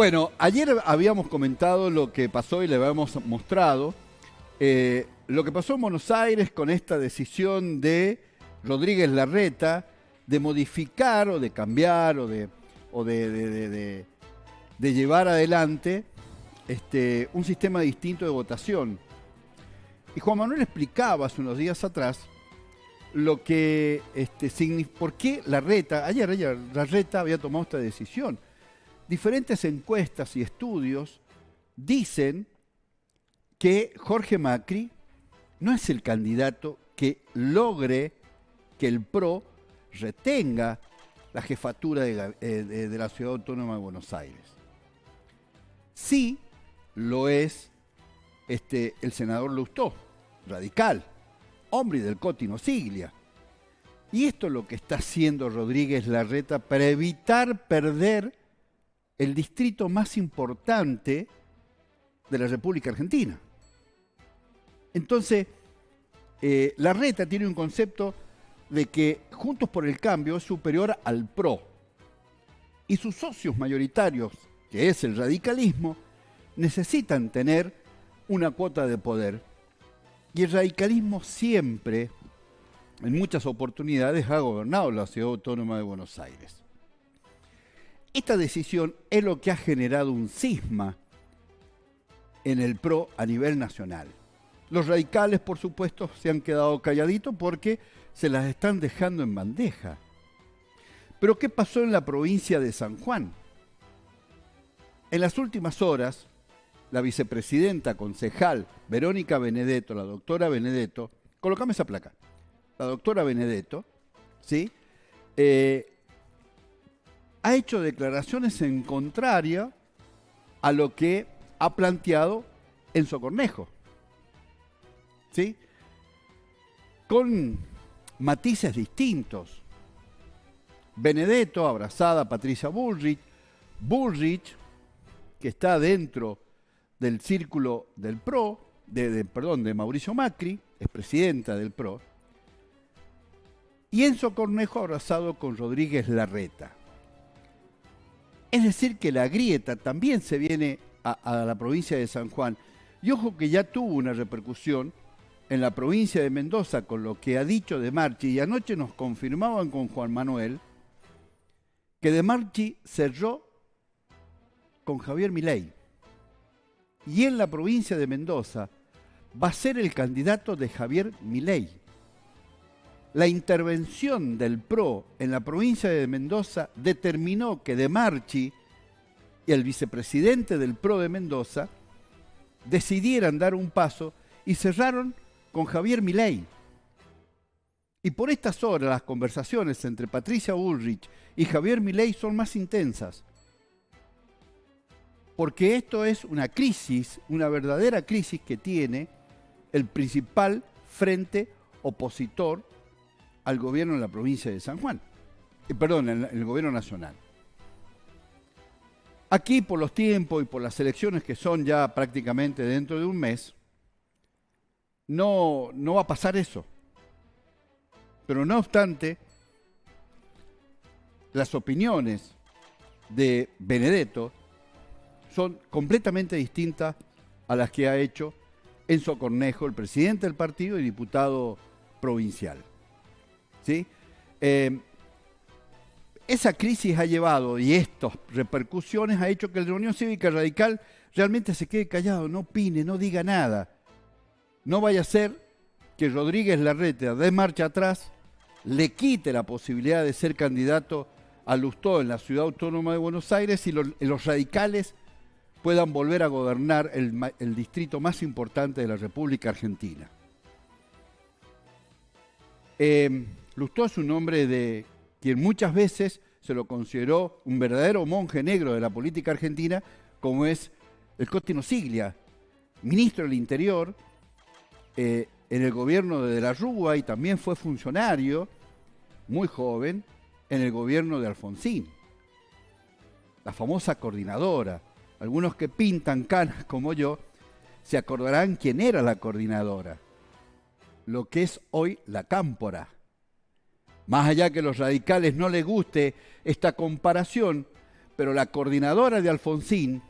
Bueno, ayer habíamos comentado lo que pasó y le habíamos mostrado. eh, lo que pasó en Buenos Aires con esta decisión de Rodríguez Larreta de modificar o de cambiar o de, o de, de- llevar adelante este, un sistema distinto de votación. Y Juan Manuel explicaba hace unos días atrás lo que este, por qué Larreta, ayer, ayer Larreta había tomado esta decisión. Diferentes encuestas y estudios dicen que Jorge Macri no es el candidato que logre que el PRO retenga la jefatura eh, de la Ciudad Autónoma de Buenos Aires. Sí lo es este, el senador Lustó, radical, hombre del Cotino Siglia. Y esto es lo que está haciendo Rodríguez Larreta para evitar perder el distrito más importante de la República Argentina. Entonces, eh, Larreta tiene un concepto de que Juntos por el Cambio es superior al PRO. Y sus socios mayoritarios, que es el radicalismo, necesitan tener una cuota de poder. Y el radicalismo siempre, en muchas oportunidades, ha gobernado la ciudad autónoma de Buenos Aires. Esta decisión es lo que ha generado un cisma en el PRO a nivel nacional. Los radicales, por supuesto, se han quedado calladitos porque se las están dejando en bandeja. Pero ¿qué pasó en la provincia de San Juan? En las últimas horas, la vicepresidenta concejal Verónica Benedetto, la doctora Benedetto, colocame esa placa, la doctora Benedetto, ¿sí? Eh, ha hecho declaraciones en contraria a lo que ha planteado Enzo Cornejo, ¿sí? Con matices distintos. Benedetto abrazada Patricia Bullrich, Bullrich, que está dentro del círculo del PRO, de, de- perdón, de Mauricio Macri, es presidenta del PRO, y Enzo Cornejo abrazado con Rodríguez Larreta. Es decir, que la grieta también se viene a, la provincia de San Juan. Y ojo que ya tuvo una repercusión en la provincia de Mendoza con lo que ha dicho De Marchi. Y anoche nos confirmaban con Juan Manuel que De Marchi cerró con Javier Milei. Y en la provincia de Mendoza va a ser el candidato de Javier Milei. La intervención del PRO en la provincia de Mendoza determinó que De Marchi y el vicepresidente del PRO de Mendoza decidieran dar un paso y cerraron con Javier Milei. Y por estas horas las conversaciones entre Patricia Bullrich y Javier Milei son más intensas. Porque esto es una crisis, una verdadera crisis que tiene el principal frente opositor al gobierno de la provincia de San Juan. Eh, perdón, el, el gobierno nacional. Aquí, por los tiempos y por las elecciones que son ya prácticamente dentro de un mes, no, no va a pasar eso. Pero no obstante, las opiniones de Benedetto son completamente distintas a las que ha hecho Enzo Cornejo, el presidente del partido y diputado provincial. ¿Sí? Eh, esa crisis ha llevado y estas repercusiones ha hecho que la Unión Cívica Radical realmente se quede callado, no opine, no diga nada. No vaya a ser que Rodríguez Larreta de marcha atrás le quite la posibilidad de ser candidato a Lustó en la ciudad autónoma de Buenos Aires y los, radicales puedan volver a gobernar el, distrito más importante de la República Argentina. Eh, Lustó es un hombre de quien muchas veces se lo consideró un verdadero monje negro de la política argentina, como es el Cotino Siglia, ministro del Interior eh, en el gobierno de De la Rúa y también fue funcionario, muy joven, en el gobierno de Alfonsín. La famosa coordinadora. Algunos que pintan canas como yo se acordarán quién era la coordinadora. Lo que es hoy la cámpora. Más allá que los radicales no les guste esta comparación, Pero la coordinadora de Alfonsín,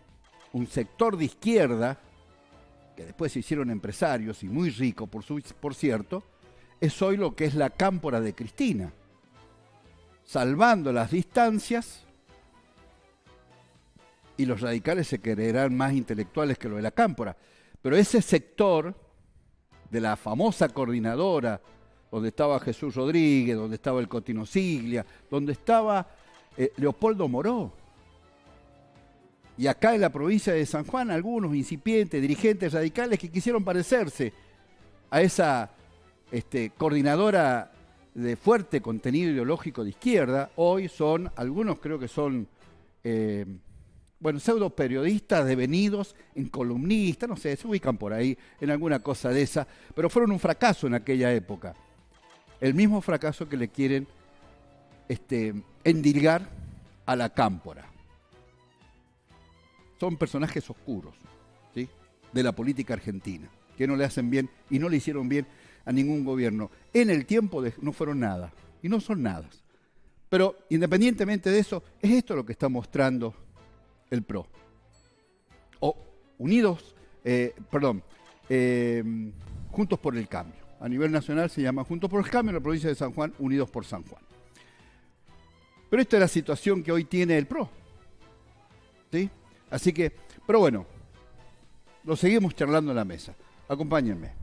un sector de izquierda, que después se hicieron empresarios y muy ricos, por, por cierto, es hoy lo que es la cámpora de Cristina. Salvando las distancias, y los radicales se creerán más intelectuales que lo de la cámpora. Pero ese sector de la famosa coordinadora, donde estaba Jesús Rodríguez, donde estaba el Cotino Siglia, donde estaba eh, Leopoldo Moró, y acá en la provincia de San Juan, algunos incipientes, dirigentes radicales que quisieron parecerse a esa este, coordinadora de fuerte contenido ideológico de izquierda, hoy son, algunos creo que son, eh, bueno, pseudo periodistas devenidos en columnistas, no sé, se ubican por ahí en alguna cosa de esa, pero fueron un fracaso en aquella época. El mismo fracaso que le quieren este, endilgar a la cámpora son personajes oscuros ¿sí? de la política argentina, que no le hacen bien y no le hicieron bien a ningún gobierno. En el tiempo no fueron nada y no son nada. Pero independientemente de eso, es esto lo que está mostrando el PRO. O Unidos, eh, perdón, eh, Juntos por el Cambio. A nivel nacional se llama Juntos por el Cambio, en la provincia de San Juan, Unidos por San Juan. Pero esta es la situación que hoy tiene el PRO. ¿Sí? Así que, pero bueno, lo seguimos charlando en la mesa. Acompáñenme.